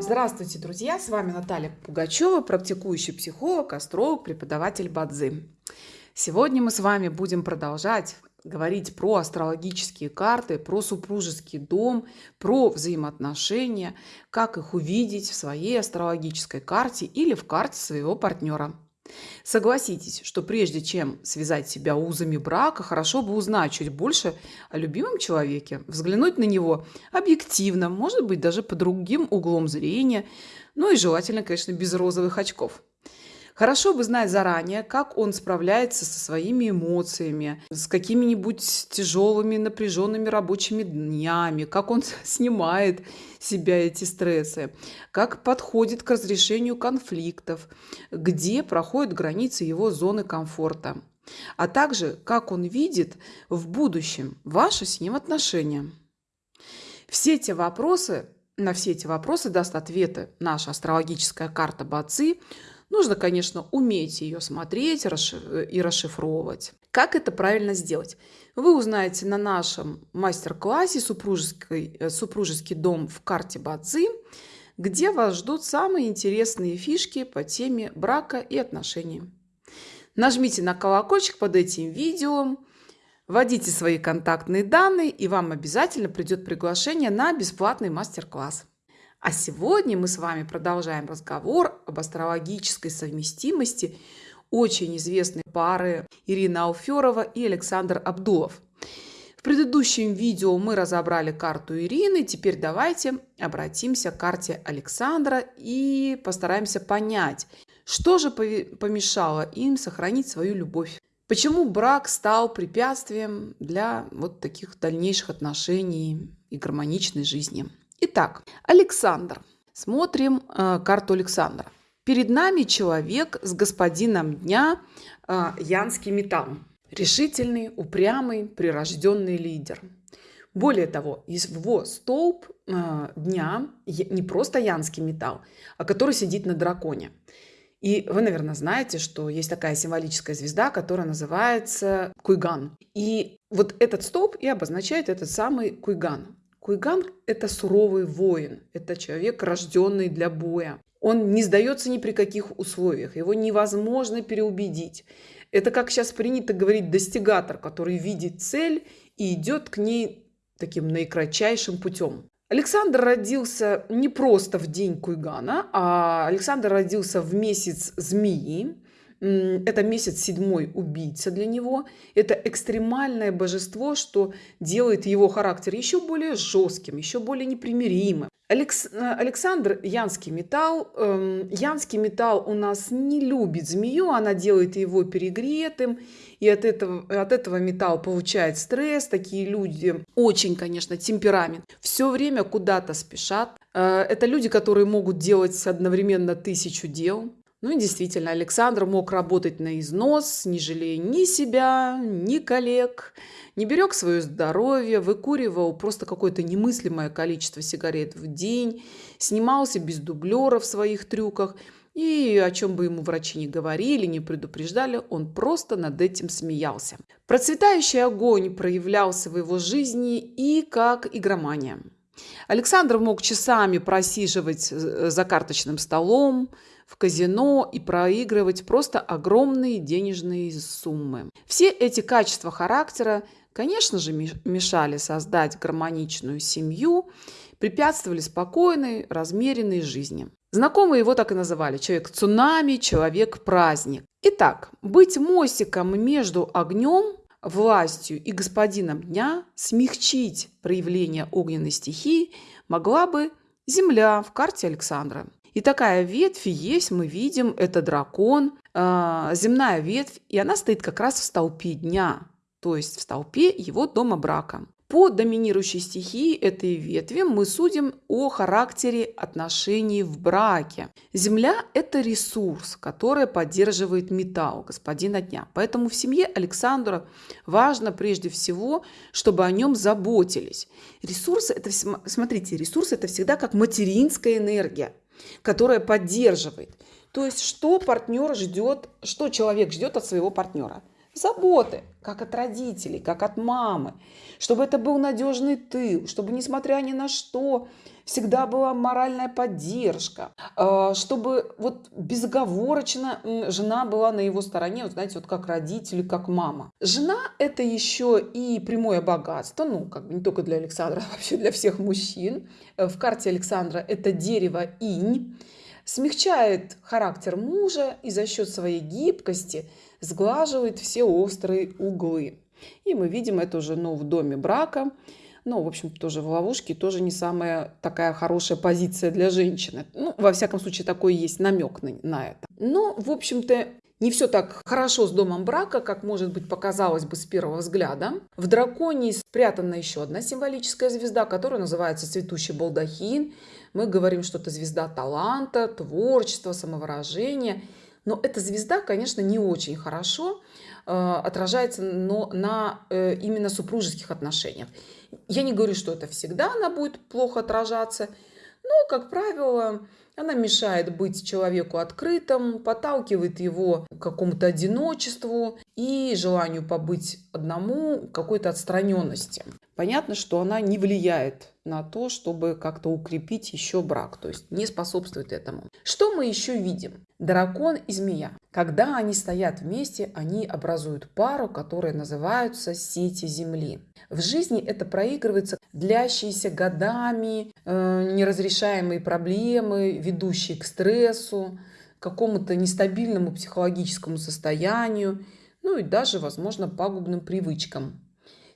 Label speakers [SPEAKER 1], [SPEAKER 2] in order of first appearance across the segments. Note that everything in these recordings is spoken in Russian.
[SPEAKER 1] Здравствуйте, друзья! С вами Наталья Пугачева, практикующий психолог, астролог, преподаватель Бадзи. Сегодня мы с вами будем продолжать говорить про астрологические карты, про супружеский дом, про взаимоотношения, как их увидеть в своей астрологической карте или в карте своего партнера. Согласитесь, что прежде чем связать себя узами брака, хорошо бы узнать чуть больше о любимом человеке, взглянуть на него объективно, может быть, даже под другим углом зрения, ну и желательно, конечно, без розовых очков. Хорошо бы знать заранее, как он справляется со своими эмоциями, с какими-нибудь тяжелыми, напряженными рабочими днями, как он снимает себя эти стрессы, как подходит к разрешению конфликтов, где проходят границы его зоны комфорта, а также как он видит в будущем ваши с ним отношения. Все эти вопросы, на все эти вопросы даст ответы наша астрологическая карта Бацы – Нужно, конечно, уметь ее смотреть и расшифровывать. Как это правильно сделать? Вы узнаете на нашем мастер-классе супружеский, э, «Супружеский дом в карте Бадзи», где вас ждут самые интересные фишки по теме брака и отношений. Нажмите на колокольчик под этим видео, вводите свои контактные данные, и вам обязательно придет приглашение на бесплатный мастер-класс. А сегодня мы с вами продолжаем разговор об астрологической совместимости очень известной пары Ирина Алферова и Александр Абдулов. В предыдущем видео мы разобрали карту Ирины, теперь давайте обратимся к карте Александра и постараемся понять, что же помешало им сохранить свою любовь. Почему брак стал препятствием для вот таких дальнейших отношений и гармоничной жизни? Итак, Александр. Смотрим э, карту Александра. Перед нами человек с господином дня э, Янский металл. Решительный, упрямый, прирожденный лидер. Более того, его столб э, дня не просто янский металл, а который сидит на драконе. И вы, наверное, знаете, что есть такая символическая звезда, которая называется Куйган. И вот этот столб и обозначает этот самый Куйган. Куйган – это суровый воин, это человек, рожденный для боя. Он не сдается ни при каких условиях, его невозможно переубедить. Это, как сейчас принято говорить, достигатор, который видит цель и идет к ней таким наикратчайшим путем. Александр родился не просто в день Куйгана, а Александр родился в месяц змеи, это месяц седьмой убийца для него. Это экстремальное божество, что делает его характер еще более жестким, еще более непримиримым. Алекс... Э, Александр Янский металл. Эм, Янский металл у нас не любит змею, она делает его перегретым, и от этого, от этого металл получает стресс. Такие люди очень, конечно, темперамент. Все время куда-то спешат. Э, это люди, которые могут делать одновременно тысячу дел. Ну и действительно, Александр мог работать на износ, не жалея ни себя, ни коллег, не берег свое здоровье, выкуривал просто какое-то немыслимое количество сигарет в день, снимался без дублера в своих трюках – и о чем бы ему врачи не говорили, не предупреждали, он просто над этим смеялся. Процветающий огонь проявлялся в его жизни и как игромания. Александр мог часами просиживать э, за карточным столом, в казино и проигрывать просто огромные денежные суммы. Все эти качества характера, конечно же, мешали создать гармоничную семью, препятствовали спокойной, размеренной жизни. Знакомые его так и называли – человек-цунами, человек-праздник. Итак, быть мостиком между огнем, властью и господином дня, смягчить проявление огненной стихии могла бы Земля в карте Александра. И такая ветвь есть, мы видим, это дракон, э, земная ветвь, и она стоит как раз в столпе дня, то есть в столпе его дома брака. По доминирующей стихии этой ветви мы судим о характере отношений в браке. Земля – это ресурс, который поддерживает металл, господина дня. Поэтому в семье Александра важно прежде всего, чтобы о нем заботились. Ресурсы – это, смотрите, ресурсы – это всегда как материнская энергия которая поддерживает. То есть, что партнер ждет, что человек ждет от своего партнера? Заботы, как от родителей, как от мамы, чтобы это был надежный тыл, чтобы, несмотря ни на что, всегда была моральная поддержка, а, чтобы вот безоговорочно жена была на его стороне, вот знаете, вот как родители, как мама. Жена – это еще и прямое богатство, ну, как бы не только для Александра, а вообще для всех мужчин. В карте Александра это дерево инь, смягчает характер мужа и за счет своей гибкости сглаживает все острые углы. И мы видим эту жену в доме брака. Ну, в общем, тоже в ловушке, тоже не самая такая хорошая позиция для женщины. Ну, во всяком случае, такой есть намек на, на это. Но, в общем-то, не все так хорошо с домом брака, как, может быть, показалось бы с первого взгляда. В драконе спрятана еще одна символическая звезда, которая называется цветущий балдахин. Мы говорим, что это звезда таланта, творчества, самовыражения. Но эта звезда, конечно, не очень хорошо э, отражается но на э, именно супружеских отношениях. Я не говорю, что это всегда она будет плохо отражаться, но, как правило, она мешает быть человеку открытым, подталкивает его к какому-то одиночеству и желанию побыть одному, какой-то отстраненности. Понятно, что она не влияет на то, чтобы как-то укрепить еще брак, то есть не способствует этому. Что мы еще видим? Дракон и змея. Когда они стоят вместе, они образуют пару, которая называется сети Земли. В жизни это проигрывается длящиеся годами, э, неразрешаемые проблемы, ведущие к стрессу, какому-то нестабильному психологическому состоянию, ну и даже, возможно, пагубным привычкам.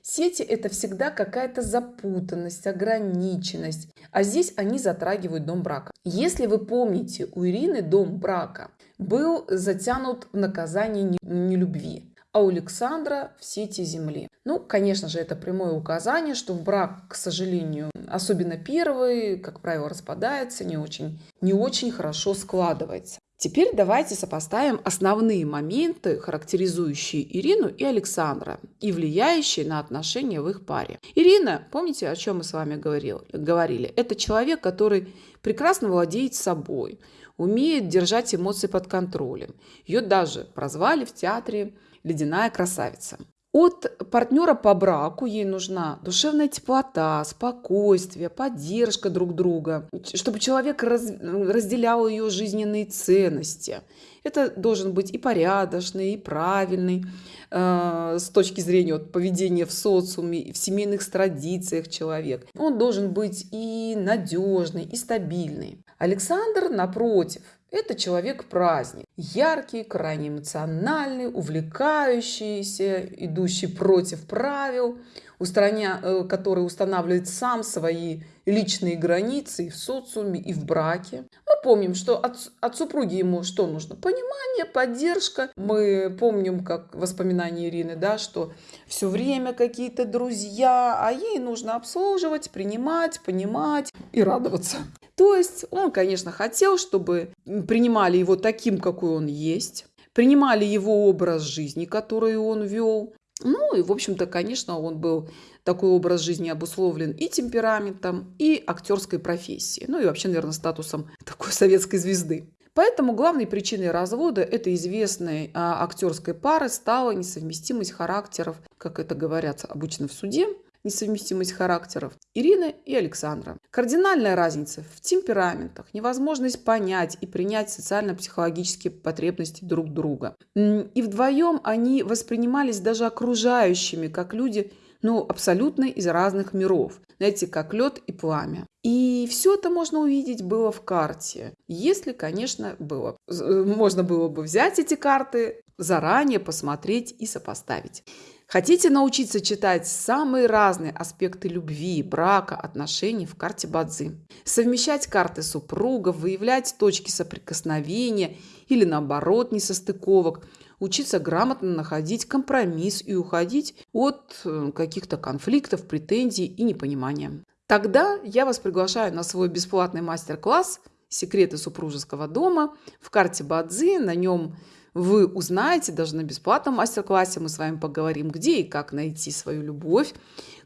[SPEAKER 1] Сети – это всегда какая-то запутанность, ограниченность. А здесь они затрагивают дом брака. Если вы помните, у Ирины дом брака был затянут в наказание нелюбви а у Александра в сети Земли. Ну, конечно же, это прямое указание, что в брак, к сожалению, особенно первый, как правило, распадается, не очень, не очень хорошо складывается. Теперь давайте сопоставим основные моменты, характеризующие Ирину и Александра и влияющие на отношения в их паре. Ирина, помните, о чем мы с вами говорил, говорили? Это человек, который прекрасно владеет собой, умеет держать эмоции под контролем. Ее даже прозвали в театре ледяная красавица. От партнера по браку ей нужна душевная теплота, спокойствие, поддержка друг друга, чтобы человек раз, разделял ее жизненные ценности. Это должен быть и порядочный, и правильный э, с точки зрения вот, поведения в социуме, в семейных традициях человек. Он должен быть и надежный, и стабильный. Александр, напротив, это человек-праздник. Яркий, крайне эмоциональный, увлекающийся, идущий против правил, устраня... Э, который устанавливает сам свои личные границы и в социуме, и в браке. Помним, что от, от супруги ему что нужно? Понимание, поддержка. Мы помним, как воспоминания Ирины, да, что все время какие-то друзья, а ей нужно обслуживать, принимать, понимать и радоваться. То есть он, конечно, хотел, чтобы принимали его таким, какой он есть, принимали его образ жизни, который он вел. Ну и, в общем-то, конечно, он был такой образ жизни обусловлен и темпераментом, и актерской профессией, ну и вообще, наверное, статусом такой советской звезды. Поэтому главной причиной развода этой известной а, актерской пары стала несовместимость характеров, как это говорят обычно в суде, несовместимость характеров Ирины и Александра. Кардинальная разница в темпераментах, невозможность понять и принять социально-психологические потребности друг друга. И вдвоем они воспринимались даже окружающими, как люди, ну, абсолютно из разных миров. Знаете, как лед и пламя. И все это можно увидеть было в карте, если, конечно, было. Можно было бы взять эти карты, заранее посмотреть и сопоставить. Хотите научиться читать самые разные аспекты любви, брака, отношений в карте Бадзи? Совмещать карты супругов, выявлять точки соприкосновения или наоборот несостыковок, учиться грамотно находить компромисс и уходить от э, каких-то конфликтов, претензий и непонимания. Тогда я вас приглашаю на свой бесплатный мастер-класс «Секреты супружеского дома» в карте Бадзи. На нем вы узнаете даже на бесплатном мастер-классе, мы с вами поговорим, где и как найти свою любовь,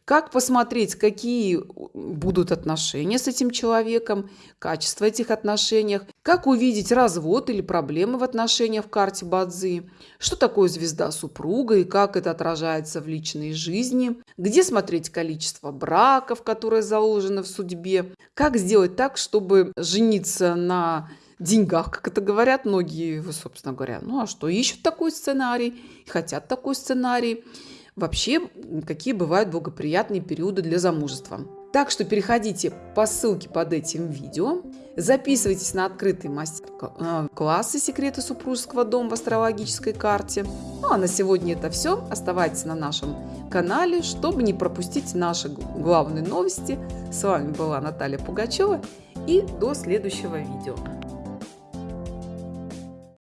[SPEAKER 1] как посмотреть, какие будут отношения с этим человеком, качество этих отношений, как увидеть развод или проблемы в отношениях в карте Бадзи, что такое звезда супруга и как это отражается в личной жизни, где смотреть количество браков, которые заложены в судьбе, как сделать так, чтобы жениться на деньгах, как это говорят многие, собственно говоря. Ну а что, ищут такой сценарий, хотят такой сценарий. Вообще, какие бывают благоприятные периоды для замужества. Так что переходите по ссылке под этим видео, записывайтесь на открытые мастер-классы «Секреты супружеского дома» в астрологической карте. Ну а на сегодня это все. Оставайтесь на нашем канале, чтобы не пропустить наши главные новости. С вами была Наталья Пугачева и до следующего видео.